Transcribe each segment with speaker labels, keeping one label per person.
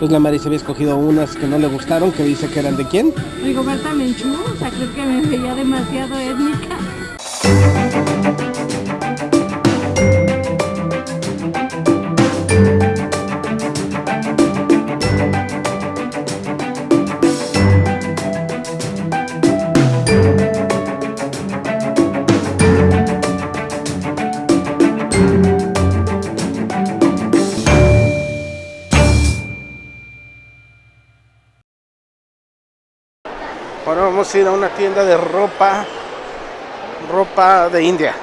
Speaker 1: Entonces la Maris había escogido unas que no le gustaron, que dice que eran de quién.
Speaker 2: Rigoberta Menchú, o sea, creo que me veía demasiado étnica.
Speaker 1: Ir a una tienda de ropa, ropa de India,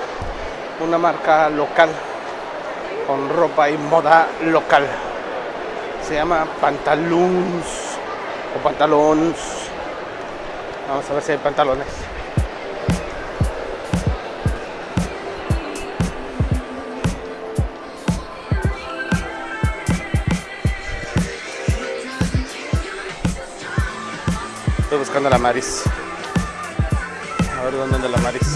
Speaker 1: una marca local, con ropa y moda local. Se llama Pantaloons o Pantalons. Vamos a ver si hay pantalones. Estoy buscando la Maris. A ver dónde anda la Maris.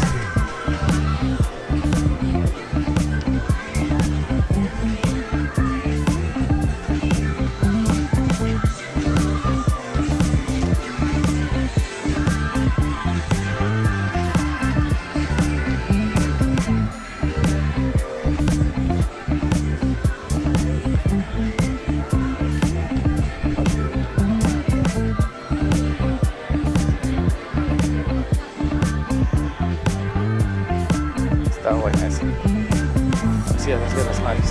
Speaker 1: Así es, de las Maris.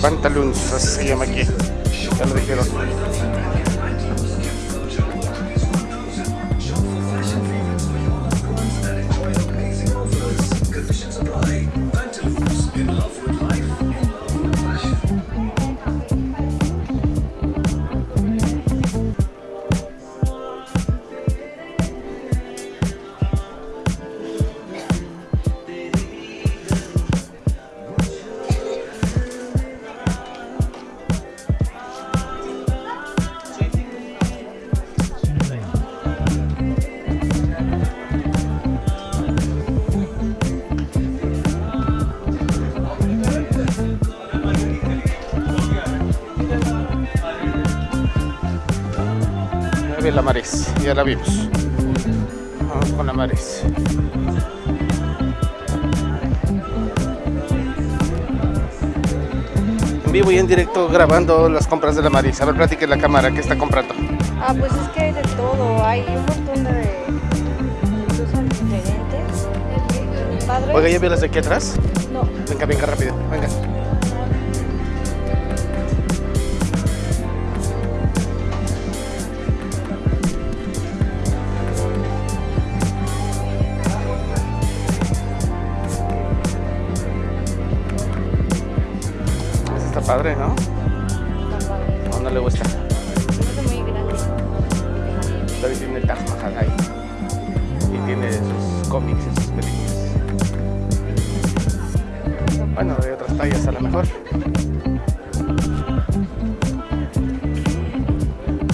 Speaker 1: Pantaloons, así se llama aquí. Ya lo la Maris, ya la vimos. Vamos con la Maris. En vivo y en directo grabando las compras de la Maris. A ver, platique la cámara, ¿qué está comprando?
Speaker 3: Ah, pues es que hay de todo, hay un montón de cosas diferentes.
Speaker 1: Oiga, ¿ya vio las de aquí atrás?
Speaker 3: No,
Speaker 1: Venga, venga, rápido, venga. Padre, ¿no?
Speaker 3: está padre.
Speaker 1: ¿O no le gusta? David tiene el Taj Mahal ahí. Y tiene sus cómics y sus películas. Bueno, de otras tallas a lo mejor.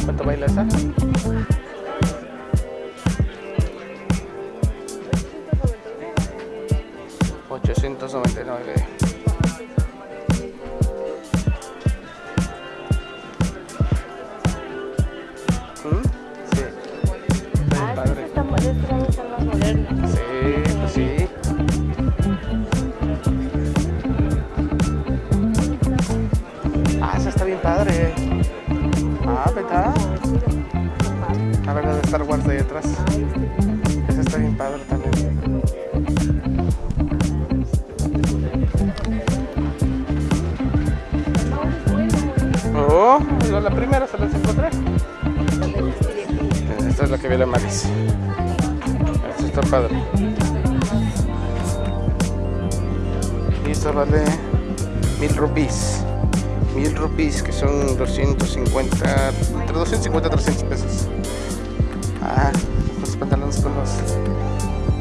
Speaker 1: ¿Cuánto baila esa? Star Wars de ahí atrás. Esa está bien padre también. Oh, la primera se las encontré. Esta es la que vi la Maris. Esta está padre. Y esta vale mil rupees. Mil rupees, que son 250, entre 250 y 300 pesos. Ah, los pantalones con los...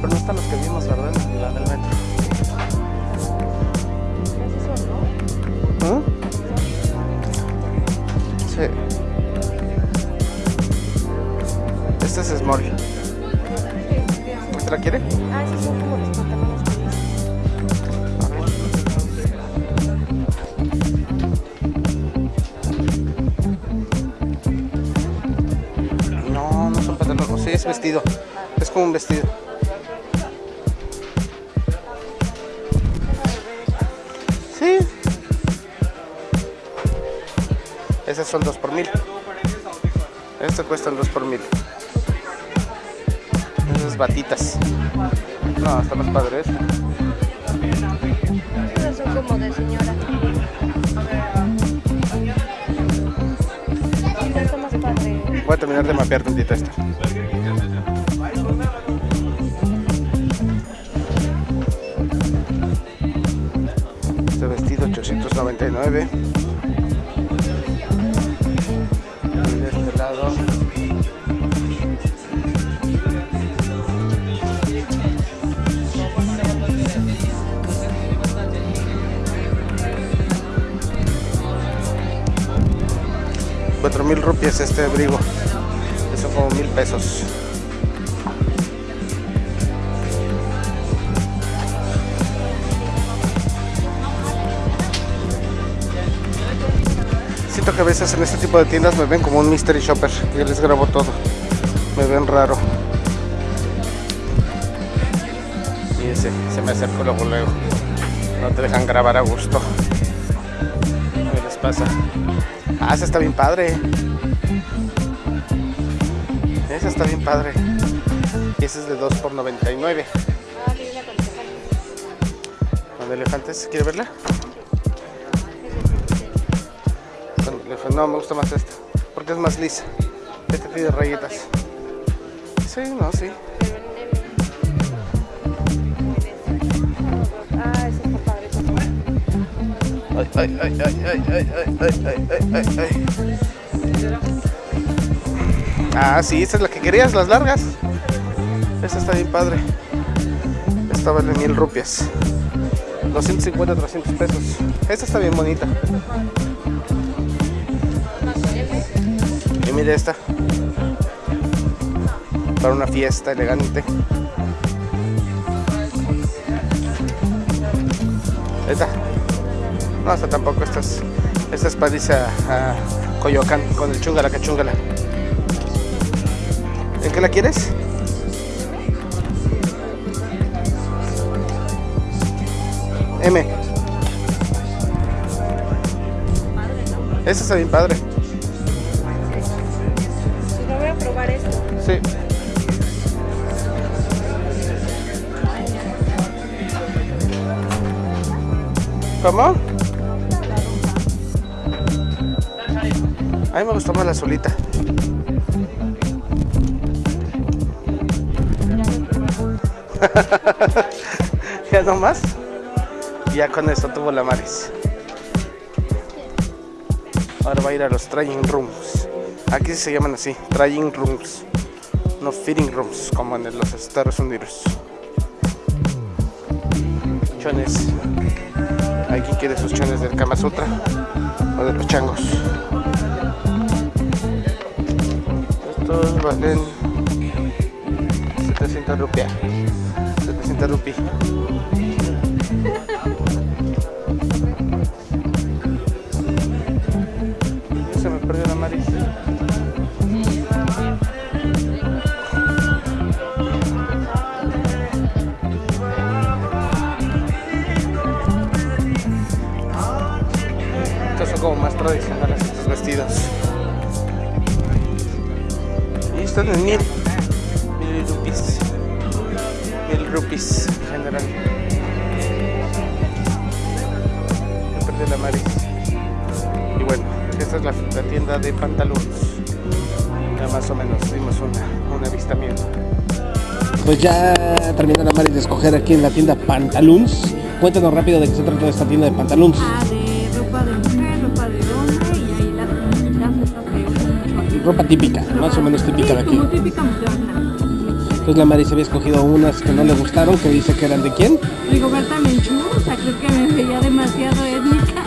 Speaker 1: Pero no están los que vimos, ¿verdad? La del metro. ¿Ah? Sí. Este es Small. ¿Usted la quiere?
Speaker 3: Ah, sí, sí.
Speaker 1: Vestido. Es como un vestido. Sí. Esas son dos por mil. Estas cuestan dos por mil. Esas batitas. No, está más padre esta.
Speaker 3: Estas son como de señora.
Speaker 1: Voy a terminar de mapear tantito esta. 899. Y de este lado. Cuatro mil rupias este abrigo. Eso como mil pesos. Siento que a veces en este tipo de tiendas me ven como un mystery shopper. Yo les grabo todo. Me ven raro. Y ese, se me acercó luego luego. No te dejan grabar a gusto. ¿Qué les pasa? Ah, esa está bien padre. Esa está bien padre. Y esa es de 2 por 99.
Speaker 3: Ah,
Speaker 1: elefantes, ¿quiere verla? No, me gusta más esta. Porque es más lisa. Esta tiene rayitas. Sí, no, sí.
Speaker 3: Ah.
Speaker 1: Ay, ay, ay, ay, ay, ay, ay, ay, ay, ay. Ah, sí, esa es la que querías, las largas. Esa está bien padre. Esta vale mil rupias. 250, 300 pesos. Esta está bien bonita. Mire esta. Para una fiesta elegante. Esta. No, esta tampoco. Esta es, esta es para irse a, a Coyoacán con el chungala que. ¿En qué la quieres? M. Esta está bien padre.
Speaker 3: Sí.
Speaker 1: ¿Cómo? A mí me gustó más la solita. ya no más. Ya con esto tuvo la Maris. Ahora va a ir a los trying rooms. Aquí se llaman así, trying rooms. No fitting rooms, como en los Estados Unidos. Chones. Quien quiere sus chones del Kama Sutra o de los changos. Estos valen 700 rupias. 700 rupias. Mil. Mil rupees. Mil rupees en general. Me perdí la Maris. Y bueno, esta es la, la tienda de pantalones. Ya más o menos dimos una, un avistamiento.
Speaker 4: Pues ya terminó la Maris de escoger aquí en la tienda Pantaloons. Cuéntanos rápido de qué se trata esta tienda de Pantaloons.
Speaker 2: Ah, de ropa de Ropa
Speaker 4: típica, más o menos típica de aquí. Entonces la Maris había escogido unas que no le gustaron, que dice que eran de quién.
Speaker 2: Rigoberta Menchú, o sea, creo que me veía demasiado étnica.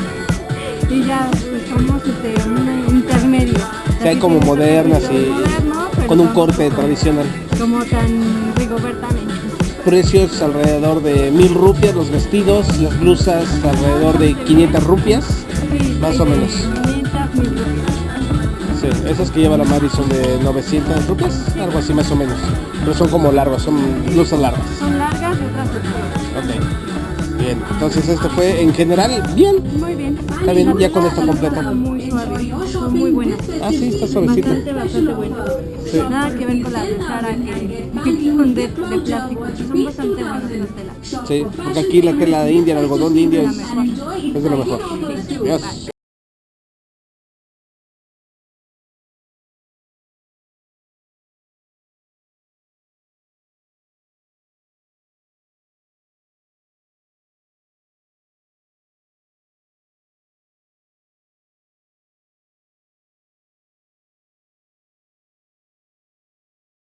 Speaker 2: Y ya, pues somos este, un intermedio.
Speaker 4: Que hay como modernas y
Speaker 2: Moderno,
Speaker 4: con un
Speaker 2: no
Speaker 4: corte tradicional.
Speaker 2: Como tan Rigoberta Menchú.
Speaker 4: Precios alrededor de mil rupias los vestidos, las blusas alrededor de 500 rupias. Más o menos.
Speaker 2: 500, 1000 rupias.
Speaker 1: Sí, esas que lleva la Mari son de 900 rupias, algo así más o menos. Pero son como largas, son blusas largas.
Speaker 2: Son largas y otras.
Speaker 1: Ok. Bien, entonces esto fue en general bien.
Speaker 2: Muy bien.
Speaker 1: Está bien, ya con esto completo.
Speaker 2: Muy suave, son muy buenas.
Speaker 1: Ah, sí, está suavecito.
Speaker 2: Bastante, bastante buenas.
Speaker 1: Sí.
Speaker 2: Nada que ver con las de Sara que, son de, de plástico. Son bastante buenas en la tela.
Speaker 1: Sí, porque aquí la tela de India, el algodón de India
Speaker 2: La
Speaker 1: es, es de lo mejor. Dios.